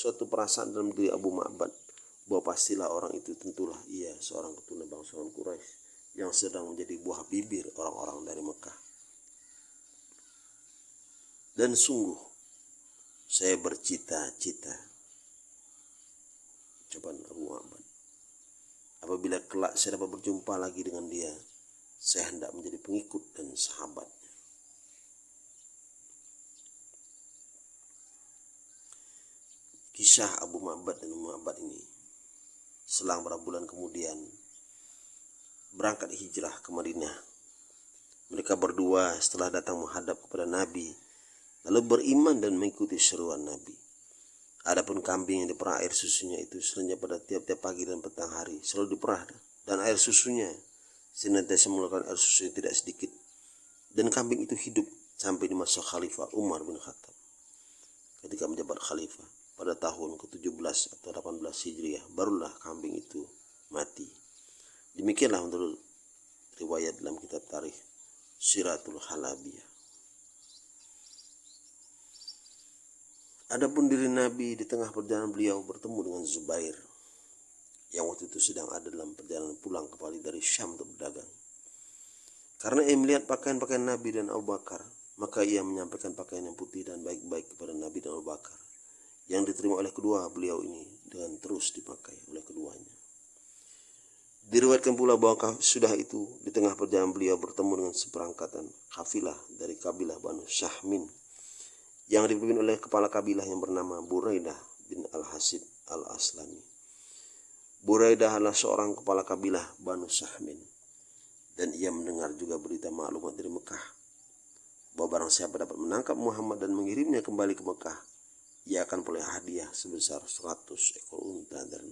suatu perasaan dalam diri Abu Ma'bad bahwa pastilah orang itu tentulah ia seorang keturunan bangsawan Quraisy yang sedang menjadi buah bibir orang-orang dari Mekah. Dan sungguh saya bercita-cita. Ucapan Abu Ma'bad. Apabila kelak saya dapat berjumpa lagi dengan dia saya hendak menjadi pengikut dan sahabatnya kisah Abu Ma'bad dan Abu Ma'bad ini selang beberapa bulan kemudian berangkat hijrah ke Madinah. Mereka berdua setelah datang menghadap kepada Nabi lalu beriman dan mengikuti seruan Nabi. Adapun kambing yang diperah air susunya itu selanjutnya pada tiap-tiap pagi dan petang hari selalu diperah dan air susunya senantiasa mengeluarkan air susu yang tidak sedikit dan kambing itu hidup sampai di masa Khalifah Umar bin Khattab ketika menjabat Khalifah pada tahun ke-17 atau 18 Hijriah barulah kambing itu mati. Demikianlah menurut riwayat dalam kitab tarikh Siratul Halabiyah. Adapun diri Nabi di tengah perjalanan beliau bertemu dengan Zubair yang waktu itu sedang ada dalam perjalanan pulang kembali dari Syam untuk berdagang. Karena ia melihat pakaian-pakaian Nabi dan Abu Bakar, maka ia menyampaikan pakaian yang putih dan baik-baik kepada Nabi dan Abu Bakar yang diterima oleh kedua beliau ini dengan terus dipakai oleh keduanya. Diriwayatkan pula bahwa sudah itu di tengah perjalanan beliau bertemu dengan seperangkatan kafilah dari kabilah Banu Syahmin yang dipimpin oleh kepala kabilah yang bernama Buraidah bin Al-Hasib Al-Aslami. Buraidah adalah seorang kepala kabilah Banu Syahmin dan ia mendengar juga berita maklumat dari Mekah bahwa barang siapa dapat menangkap Muhammad dan mengirimnya kembali ke Mekah ia akan boleh hadiah sebesar 100 ekor unta dan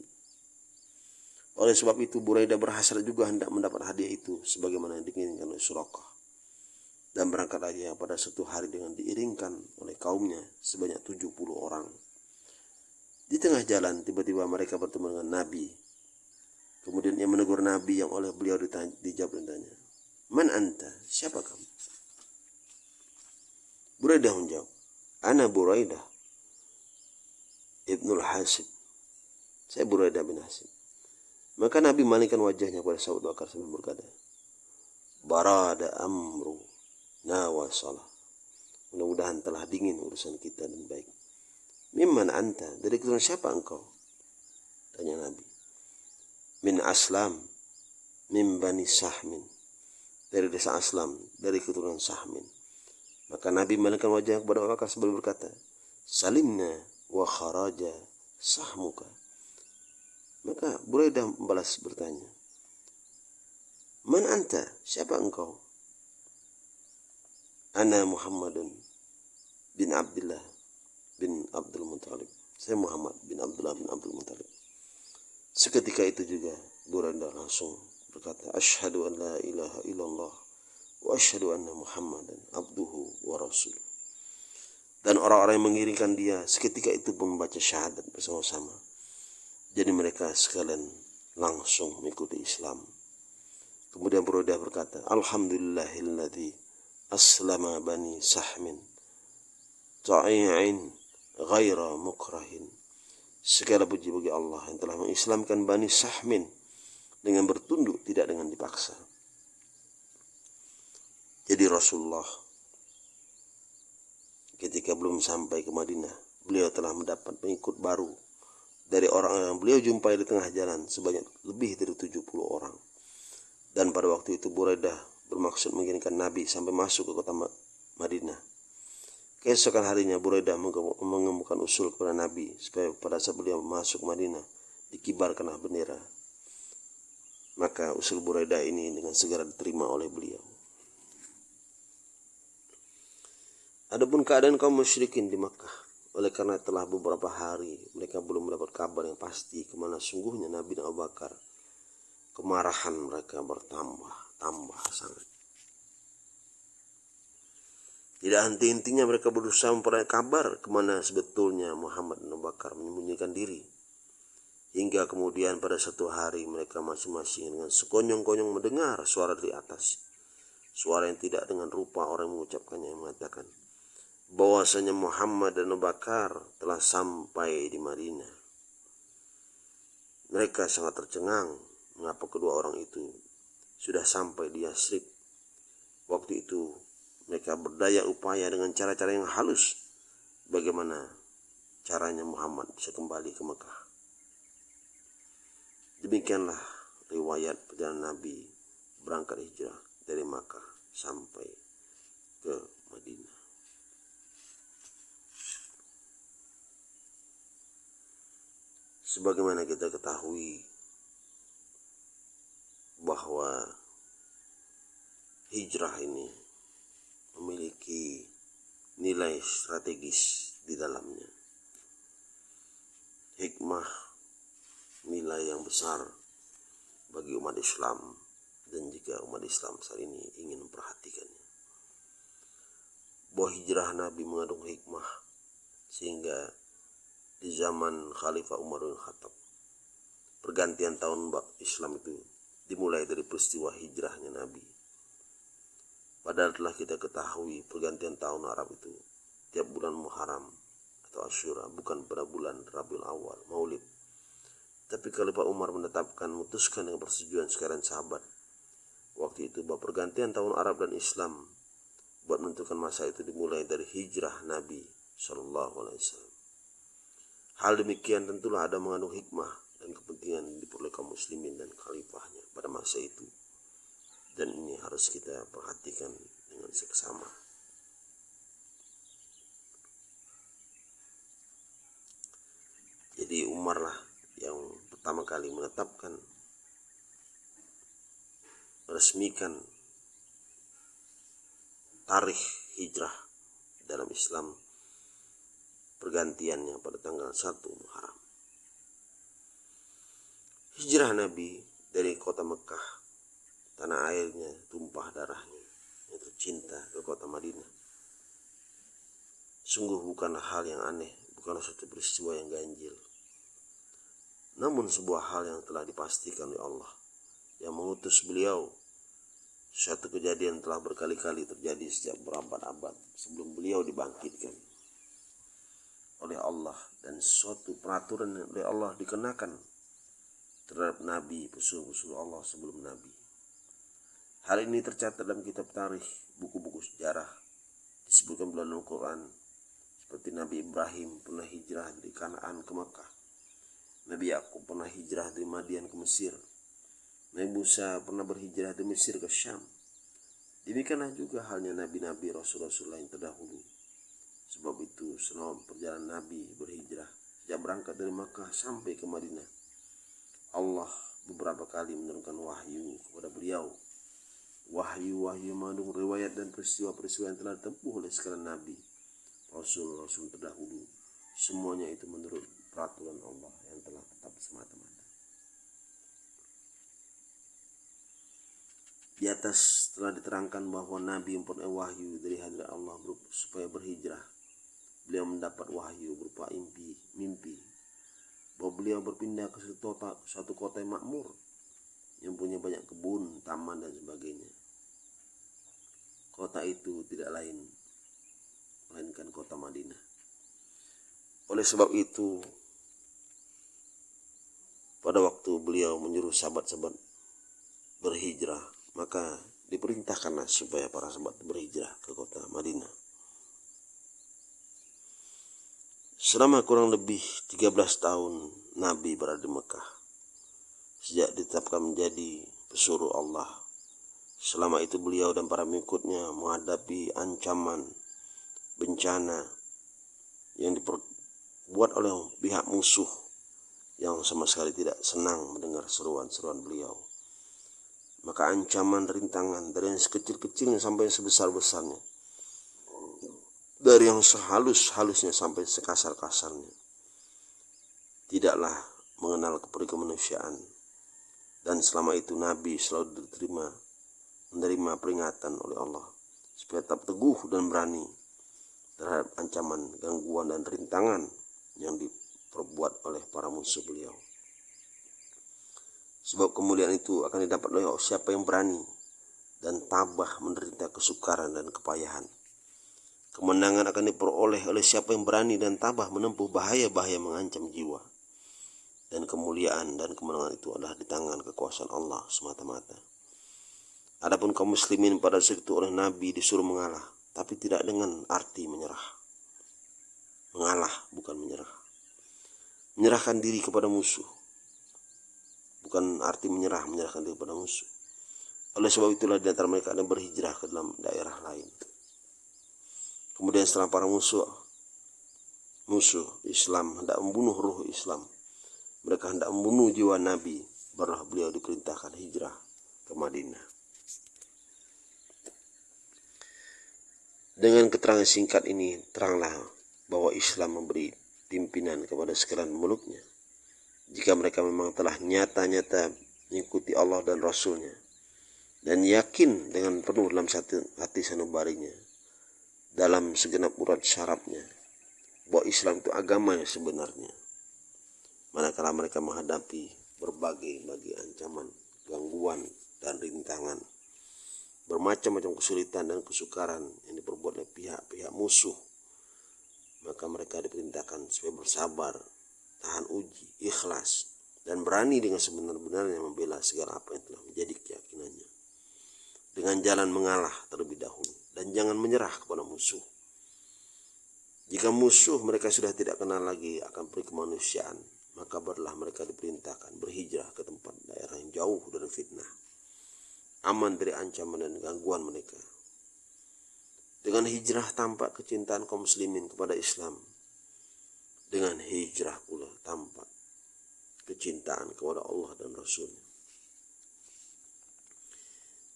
oleh sebab itu Buraida berhasil juga hendak mendapat hadiah itu sebagaimana yang diinginkan oleh Surakah. Dan berangkat aja pada satu hari dengan diiringkan oleh kaumnya sebanyak 70 orang. Di tengah jalan tiba-tiba mereka bertemu dengan Nabi. Kemudian ia menegur Nabi yang oleh beliau ditanya, dijawab dan tanya, Man anta? Siapa kamu? Buraidah menjawab, Ana Buraidah Ibnul Hasib. Saya Buraidah bin Hasib. Maka Nabi malingkan wajahnya kepada sahabat Bakar sambil berkata, Barada amru nawasalah. Mudah-mudahan telah dingin urusan kita dan baik. Mimman anta? Dari keturunan siapa engkau? Tanya Nabi. Min aslam. Min bani sahmin. Dari desa aslam. Dari keturunan sahmin. Maka Nabi malingkan wajahnya kepada Abu Bakar sambil berkata, Salimna wa kharaja sahmuka maka Buraidah membalas bertanya Man anta? Siapa engkau? Ana Muhammadun bin Abdullah bin Abdul Muttalib. Saya Muhammad bin Abdullah bin Abdul Muttalib. Seketika itu juga Buraidah langsung berkata, Ashhadu an la ilaha illallah wa ashhadu anna Muhammadan abduhu dan orang-orang yang mengiringkan dia seketika itu membaca syahadat bersama-sama. Jadi mereka sekalian langsung mengikuti Islam. Kemudian Broda berkata, Alhamdulillahilladzi aslama bani sahmin ta'i'in ghaira mukrahin. Segala puji bagi Allah yang telah mengislamkan bani sahmin dengan bertunduk tidak dengan dipaksa. Jadi Rasulullah ketika belum sampai ke Madinah, beliau telah mendapat pengikut baru dari orang yang beliau jumpai di tengah jalan sebanyak lebih dari 70 orang. Dan pada waktu itu Buraidah bermaksud mengirimkan Nabi sampai masuk ke kota Madinah. Keesokan harinya Buraidah mengemukakan usul kepada Nabi supaya pada saat beliau masuk Madinah dikibarkanlah bendera. Maka usul Buraidah ini dengan segera diterima oleh beliau. Adapun keadaan kaum musyrikin di Makkah, oleh karena telah beberapa hari mereka belum mendapat kabar yang pasti ke mana sungguhnya Nabi dan Abu Bakar, kemarahan mereka bertambah, tambah sangat. Tidak henti-hentinya mereka berusaha memperoleh kabar ke mana sebetulnya Muhammad dan Abu Bakar menyembunyikan diri. Hingga kemudian pada satu hari mereka masing-masing dengan sekonyong-konyong mendengar suara dari atas. Suara yang tidak dengan rupa orang mengucapkannya yang mengatakan, bahwasanya Muhammad dan Abu Bakar telah sampai di Madinah. Mereka sangat tercengang mengapa kedua orang itu sudah sampai di Yasrib. Waktu itu mereka berdaya upaya dengan cara-cara yang halus bagaimana caranya Muhammad bisa kembali ke Mekah. Demikianlah riwayat perjalanan Nabi berangkat hijrah dari Makkah sampai ke Madinah. Sebagaimana kita ketahui bahwa hijrah ini memiliki nilai strategis di dalamnya. Hikmah nilai yang besar bagi umat Islam dan jika umat Islam saat ini ingin memperhatikannya. Bahwa hijrah Nabi mengandung hikmah sehingga di zaman Khalifah Umar bin Khattab. Pergantian tahun Islam itu dimulai dari peristiwa hijrahnya Nabi. Padahal telah kita ketahui pergantian tahun Arab itu tiap bulan Muharram atau Asyura bukan pada bulan Rabiul Awal, Maulid. Tapi Khalifah Umar menetapkan memutuskan dengan persetujuan sekarang sahabat. Waktu itu bahwa pergantian tahun Arab dan Islam buat menentukan masa itu dimulai dari hijrah Nabi Shallallahu Alaihi Wasallam. Hal demikian tentulah ada mengandung hikmah dan kepentingan diperoleh kaum muslimin dan khalifahnya pada masa itu. Dan ini harus kita perhatikan dengan seksama. Jadi Umar lah yang pertama kali menetapkan meresmikan tarikh hijrah dalam Islam pergantiannya pada tanggal 1 Muharram. Hijrah Nabi dari kota Mekah, tanah airnya tumpah darahnya, yaitu cinta ke kota Madinah. Sungguh bukanlah hal yang aneh, bukanlah suatu peristiwa yang ganjil. Namun sebuah hal yang telah dipastikan oleh Allah yang mengutus beliau suatu kejadian telah berkali-kali terjadi sejak berabad-abad sebelum beliau dibangkitkan oleh Allah dan suatu peraturan oleh Allah dikenakan terhadap Nabi, pesuruh-pesuruh Allah sebelum Nabi. Hal ini tercatat dalam kitab tarikh, buku-buku sejarah, disebutkan dalam Al-Quran, seperti Nabi Ibrahim pernah hijrah dari Kanaan ke Makkah. Nabi Yakub pernah hijrah dari Madian ke Mesir. Nabi Musa pernah berhijrah dari Mesir ke Syam. Demikianlah juga halnya nabi-nabi rasul-rasul lain terdahulu Sebab itu selama perjalanan Nabi berhijrah sejak berangkat dari Makkah sampai ke Madinah, Allah beberapa kali menurunkan wahyu kepada beliau. Wahyu-wahyu mengandung riwayat dan peristiwa-peristiwa yang telah ditempuh oleh sekalian Nabi, Rasul-Rasul terdahulu. Semuanya itu menurut peraturan Allah yang telah tetap semata-mata. Di atas telah diterangkan bahwa Nabi memperoleh wahyu dari hadirat Allah supaya berhijrah beliau mendapat wahyu berupa mimpi, mimpi bahwa beliau berpindah ke suatu kota, suatu kota yang makmur yang punya banyak kebun, taman dan sebagainya. Kota itu tidak lain melainkan kota Madinah. Oleh sebab itu, pada waktu beliau menyuruh sahabat-sahabat berhijrah, maka diperintahkanlah supaya para sahabat berhijrah ke kota Madinah. Selama kurang lebih 13 tahun Nabi berada di Mekah. Sejak ditetapkan menjadi pesuruh Allah. Selama itu beliau dan para mengikutnya menghadapi ancaman, bencana yang diperbuat oleh pihak musuh yang sama sekali tidak senang mendengar seruan-seruan beliau. Maka ancaman rintangan dari yang sekecil-kecilnya sampai yang sebesar-besarnya dari yang sehalus-halusnya sampai sekasar-kasarnya. Tidaklah mengenal kemanusiaan. Dan selama itu Nabi selalu diterima, menerima peringatan oleh Allah. Supaya tetap teguh dan berani terhadap ancaman, gangguan, dan rintangan yang diperbuat oleh para musuh beliau. Sebab kemuliaan itu akan didapat oleh siapa yang berani dan tabah menderita kesukaran dan kepayahan Kemenangan akan diperoleh oleh siapa yang berani dan tabah menempuh bahaya-bahaya mengancam jiwa. Dan kemuliaan dan kemenangan itu adalah di tangan kekuasaan Allah semata-mata. Adapun kaum muslimin pada saat itu oleh Nabi disuruh mengalah, tapi tidak dengan arti menyerah. Mengalah bukan menyerah. Menyerahkan diri kepada musuh. Bukan arti menyerah, menyerahkan diri kepada musuh. Oleh sebab itulah di antara mereka ada berhijrah ke dalam daerah lain. Kemudian setelah para musuh musuh Islam hendak membunuh ruh Islam, mereka hendak membunuh jiwa Nabi, barulah beliau diperintahkan hijrah ke Madinah. Dengan keterangan singkat ini, teranglah bahwa Islam memberi pimpinan kepada sekalian muluknya. Jika mereka memang telah nyata-nyata mengikuti Allah dan Rasulnya, dan yakin dengan penuh dalam hati sanubarinya dalam segenap urat syarabnya bahwa Islam itu agama yang sebenarnya. Manakala mereka menghadapi berbagai bagi ancaman, gangguan, dan rintangan, bermacam-macam kesulitan dan kesukaran yang diperbuat oleh pihak-pihak musuh, maka mereka diperintahkan supaya bersabar, tahan uji, ikhlas, dan berani dengan sebenar-benarnya membela segala apa yang telah menjadi keyakinannya. Dengan jalan mengalah terlebih dahulu dan jangan menyerah kepada musuh. Jika musuh mereka sudah tidak kenal lagi akan peri kemanusiaan, maka barulah mereka diperintahkan berhijrah ke tempat daerah yang jauh dari fitnah, aman dari ancaman dan gangguan mereka. Dengan hijrah tampak kecintaan kaum muslimin kepada Islam. Dengan hijrah pula tampak kecintaan kepada Allah dan Rasulnya.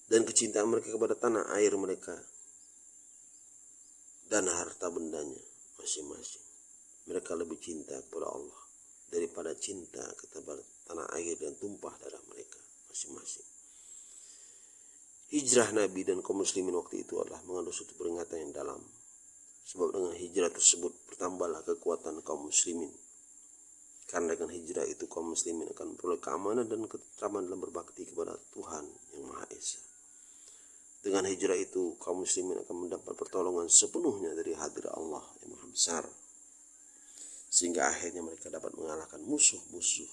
Dan kecintaan mereka kepada tanah air mereka dan harta bendanya masing-masing. Mereka lebih cinta kepada Allah daripada cinta kepada tanah air dan tumpah darah mereka masing-masing. Hijrah Nabi dan kaum muslimin waktu itu adalah mengandung suatu peringatan yang dalam. Sebab dengan hijrah tersebut bertambahlah kekuatan kaum muslimin. Karena dengan hijrah itu kaum muslimin akan memperoleh keamanan dan ketentraman dalam berbakti kepada Tuhan yang Maha Esa. Dengan hijrah itu, kaum muslimin akan mendapat pertolongan sepenuhnya dari hadir Allah yang maha besar. Sehingga akhirnya mereka dapat mengalahkan musuh-musuh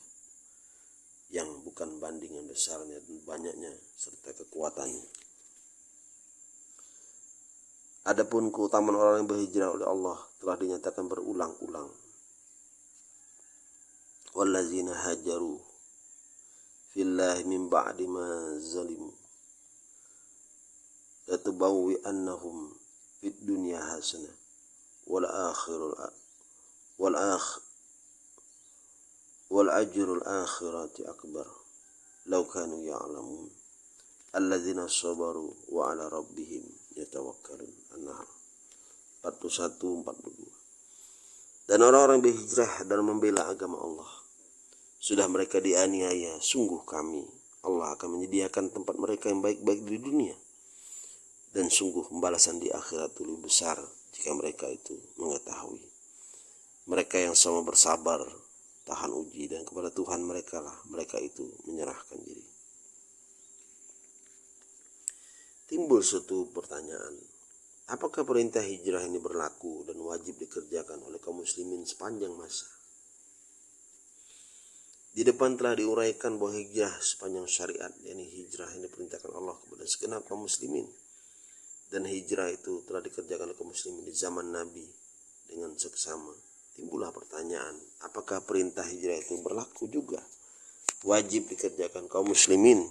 yang bukan bandingan besarnya dan banyaknya serta kekuatannya. Adapun keutamaan orang yang berhijrah oleh Allah telah dinyatakan berulang-ulang. Wallazina hajaru fillahi min ba'di ma zalimu hasanah wal akhirul wal akh wal ajrul akhirati akbar law kanu ya'lamun alladzina sabaru wa ala rabbihim yatawakkalun an-nahl 41 42 dan orang-orang berhijrah dan membela agama Allah sudah mereka dianiaya sungguh kami Allah akan menyediakan tempat mereka yang baik-baik di dunia dan sungguh pembalasan di akhirat lebih besar jika mereka itu mengetahui. Mereka yang sama bersabar, tahan uji dan kepada Tuhan mereka lah mereka itu menyerahkan diri. Timbul suatu pertanyaan, apakah perintah hijrah ini berlaku dan wajib dikerjakan oleh kaum muslimin sepanjang masa? Di depan telah diuraikan bahwa hijrah sepanjang syariat, yakni hijrah yang diperintahkan Allah kepada segenap kaum muslimin dan hijrah itu telah dikerjakan oleh kaum muslimin di zaman Nabi dengan seksama. Timbullah pertanyaan, apakah perintah hijrah itu berlaku juga? Wajib dikerjakan kaum muslimin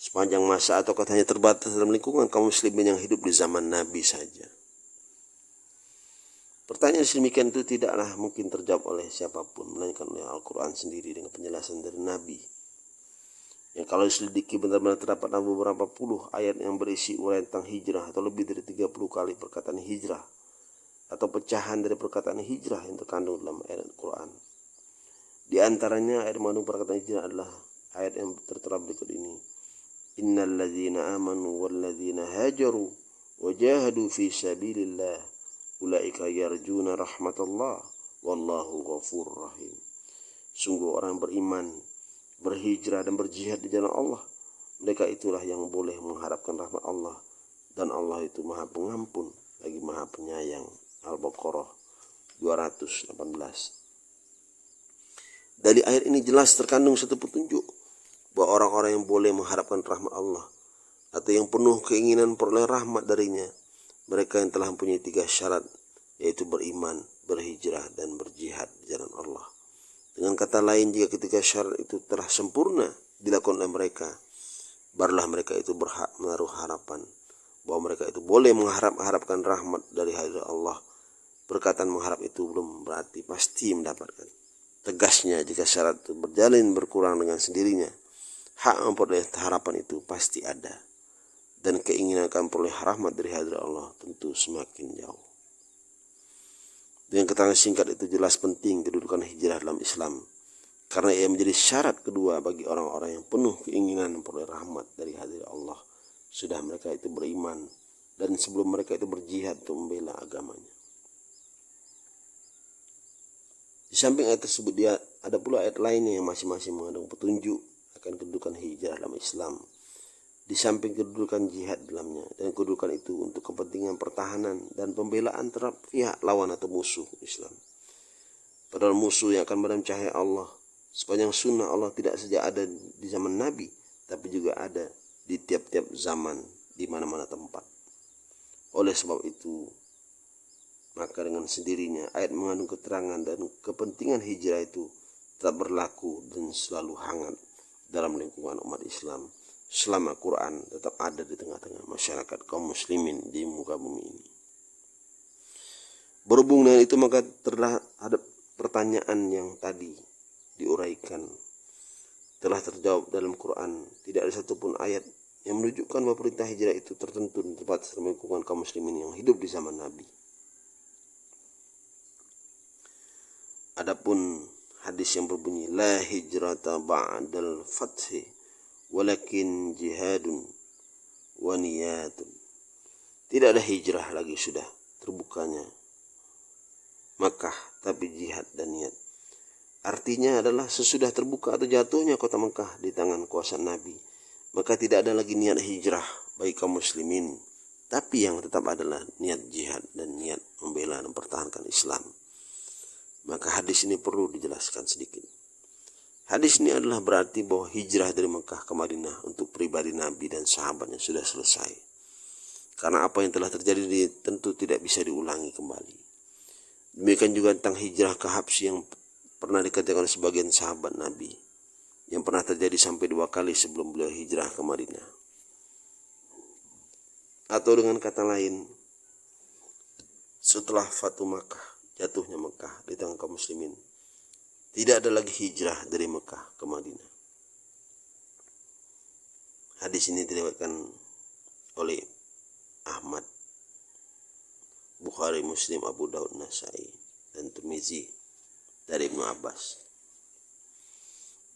sepanjang masa atau hanya terbatas dalam lingkungan kaum muslimin yang hidup di zaman Nabi saja? Pertanyaan sedemikian itu tidaklah mungkin terjawab oleh siapa pun, melainkan oleh Al-Quran sendiri dengan penjelasan dari Nabi yang kalau diselidiki benar-benar terdapat beberapa puluh ayat yang berisi uraian tentang hijrah atau lebih dari 30 kali perkataan hijrah atau pecahan dari perkataan hijrah yang terkandung dalam ayat Al-Quran. Di antaranya ayat mengandung perkataan hijrah adalah ayat yang tertera berikut ini. Innal ladzina amanu wal ladzina hajaru wajahadu fi sabilillah ulaika yarjuna rahmatullah wallahu ghafur rahim. Sungguh orang beriman berhijrah dan berjihad di jalan Allah. Mereka itulah yang boleh mengharapkan rahmat Allah dan Allah itu Maha Pengampun lagi maha penyayang Al-Baqarah 218 dari ayat ini jelas terkandung satu petunjuk bahwa orang-orang yang boleh mengharapkan rahmat Allah atau yang penuh keinginan peroleh rahmat darinya mereka yang telah mempunyai tiga syarat yaitu beriman, berhijrah dan berjihad di jalan Allah. Dengan kata lain jika ketika syarat itu telah sempurna dilakukan oleh mereka, barulah mereka itu berhak menaruh harapan bahwa mereka itu boleh mengharap-harapkan rahmat dari hadirat Allah. Perkataan mengharap itu belum berarti pasti mendapatkan. Tegasnya jika syarat itu berjalin berkurang dengan sendirinya, hak memperoleh harapan itu pasti ada. Dan keinginan akan peroleh rahmat dari hadirat Allah tentu semakin jauh. Dengan keterangan singkat itu jelas penting kedudukan hijrah dalam Islam. Karena ia menjadi syarat kedua bagi orang-orang yang penuh keinginan memperoleh rahmat dari hadirat Allah sudah mereka itu beriman dan sebelum mereka itu berjihad untuk membela agamanya. Di samping ayat tersebut dia ada pula ayat lainnya yang masing-masing mengandung petunjuk akan kedudukan hijrah dalam Islam. Di samping kedudukan jihad dalamnya dan kedudukan itu untuk kepentingan pertahanan dan pembelaan terhadap pihak lawan atau musuh Islam. Padahal musuh yang akan memadam cahaya Allah sepanjang sunnah Allah tidak saja ada di zaman Nabi tapi juga ada di tiap-tiap zaman di mana-mana tempat. Oleh sebab itu, maka dengan sendirinya ayat mengandung keterangan dan kepentingan hijrah itu tetap berlaku dan selalu hangat dalam lingkungan umat Islam selama Quran tetap ada di tengah-tengah masyarakat kaum muslimin di muka bumi ini. Berhubung dengan itu maka terhadap pertanyaan yang tadi diuraikan telah terjawab dalam Quran. Tidak ada satupun ayat yang menunjukkan bahwa perintah hijrah itu tertentu di tempat lingkungan kaum muslimin yang hidup di zaman Nabi. Adapun hadis yang berbunyi la hijrata ba'dal fathi walakin jihadun wa niyatun. Tidak ada hijrah lagi sudah terbukanya Makkah tapi jihad dan niat. Artinya adalah sesudah terbuka atau jatuhnya kota Mekah di tangan kuasa Nabi maka tidak ada lagi niat hijrah bagi kaum muslimin tapi yang tetap adalah niat jihad dan niat membela dan mempertahankan Islam maka hadis ini perlu dijelaskan sedikit hadis ini adalah berarti bahwa hijrah dari Mekah ke Madinah untuk pribadi Nabi dan sahabatnya sudah selesai karena apa yang telah terjadi tentu tidak bisa diulangi kembali demikian juga tentang hijrah ke Habsi yang pernah dikatakan sebagian sahabat Nabi yang pernah terjadi sampai dua kali sebelum beliau hijrah ke Madinah. Atau dengan kata lain, setelah Fatu Makkah, jatuhnya Mekah di tangan kaum muslimin, tidak ada lagi hijrah dari Mekah ke Madinah. Hadis ini diriwayatkan oleh Ahmad, Bukhari, Muslim, Abu Daud, Nasai, dan Tirmizi dari Ibnu Abbas.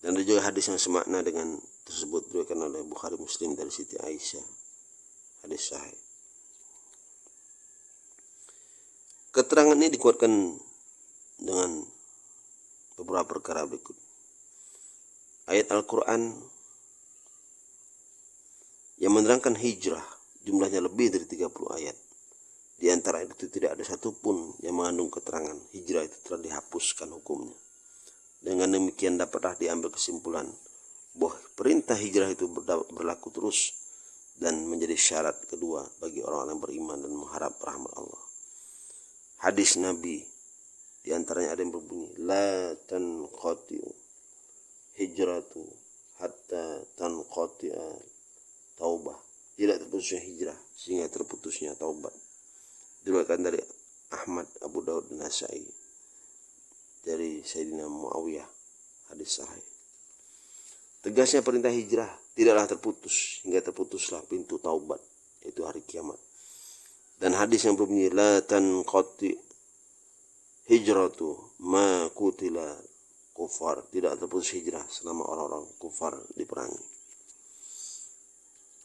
Dan ada juga hadis yang semakna dengan tersebut diriwayatkan oleh Bukhari Muslim dari Siti Aisyah. Hadis sahih. Keterangan ini dikuatkan dengan beberapa perkara berikut. Ayat Al-Quran yang menerangkan hijrah jumlahnya lebih dari 30 ayat. Di antara itu tidak ada satupun yang mengandung keterangan hijrah itu telah dihapuskan hukumnya. Dengan demikian dapatlah diambil kesimpulan bahwa perintah hijrah itu berlaku terus dan menjadi syarat kedua bagi orang-orang beriman dan mengharap rahmat Allah. Hadis Nabi di antaranya ada yang berbunyi la tanqatiu hijratu hatta tanqati'a taubah. Tidak terputusnya hijrah sehingga terputusnya taubat. Diriwayatkan dari Ahmad Abu Daud dan Nasai. Dari Sayyidina Muawiyah hadis sahih. Tegasnya perintah hijrah tidaklah terputus hingga terputuslah pintu taubat yaitu hari kiamat. Dan hadis yang berbunyi la tanqati hijratu ma kutila kufar tidak terputus hijrah selama orang-orang kufar diperangi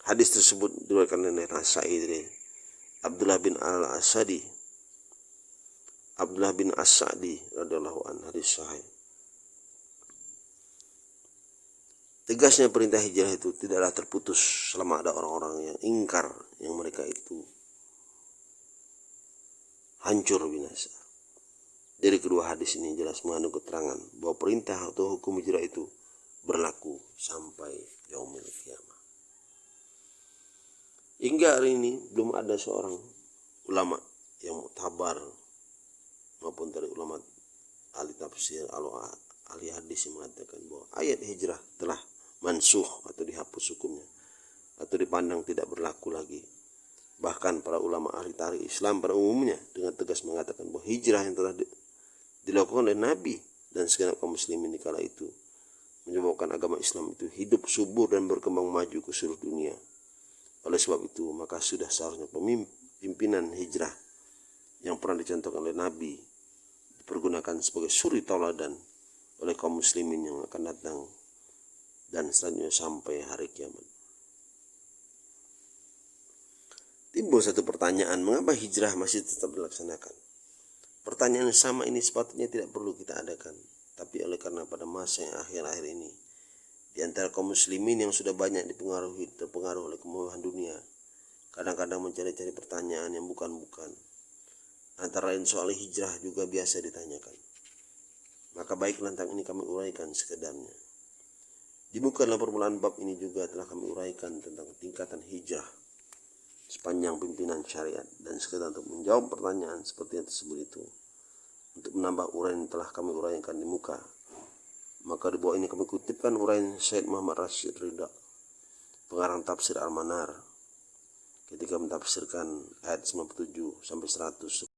hadis tersebut diriwayatkan oleh Nasai dari Abdullah bin Al-Asadi. Abdullah bin As-Sa'di radhiyallahu anhu. Hadis sahih. Tegasnya perintah hijrah itu tidaklah terputus selama ada orang-orang yang ingkar yang mereka itu hancur binasa. Dari kedua hadis ini jelas mengandung keterangan bahwa perintah atau hukum hijrah itu berlaku sampai yaumil kiamah. Hingga hari ini belum ada seorang ulama yang tabar maupun dari ulama ahli tafsir ahli hadis yang mengatakan bahwa ayat hijrah telah mansuh atau dihapus hukumnya atau dipandang tidak berlaku lagi bahkan para ulama ahli tarikh Islam pada umumnya dengan tegas mengatakan bahwa hijrah yang telah dilakukan oleh Nabi dan segenap kaum muslimin di kala itu menyebabkan agama Islam itu hidup subur dan berkembang maju ke seluruh dunia. Oleh sebab itu, maka sudah seharusnya pimpinan hijrah yang pernah dicontohkan oleh Nabi dipergunakan sebagai suri tauladan oleh kaum muslimin yang akan datang dan selanjutnya sampai hari kiamat. Timbul satu pertanyaan, mengapa hijrah masih tetap dilaksanakan? Pertanyaan yang sama ini sepatutnya tidak perlu kita adakan. Tapi oleh karena pada masa yang akhir-akhir ini, di antara kaum muslimin yang sudah banyak dipengaruhi, terpengaruh oleh kemewahan dunia, kadang-kadang mencari-cari pertanyaan yang bukan-bukan. Antara lain soal hijrah juga biasa ditanyakan. Maka baik tentang ini kami uraikan sekedarnya. Di muka dalam permulaan bab ini juga telah kami uraikan tentang tingkatan hijrah sepanjang pimpinan syariat. Dan sekedar untuk menjawab pertanyaan seperti yang tersebut itu untuk menambah uraian yang telah kami uraikan di muka maka di bawah ini kami kutipkan uraian Syed Muhammad Rashid Ridha pengarang tafsir Al-Manar ketika mentafsirkan ayat 97 sampai 100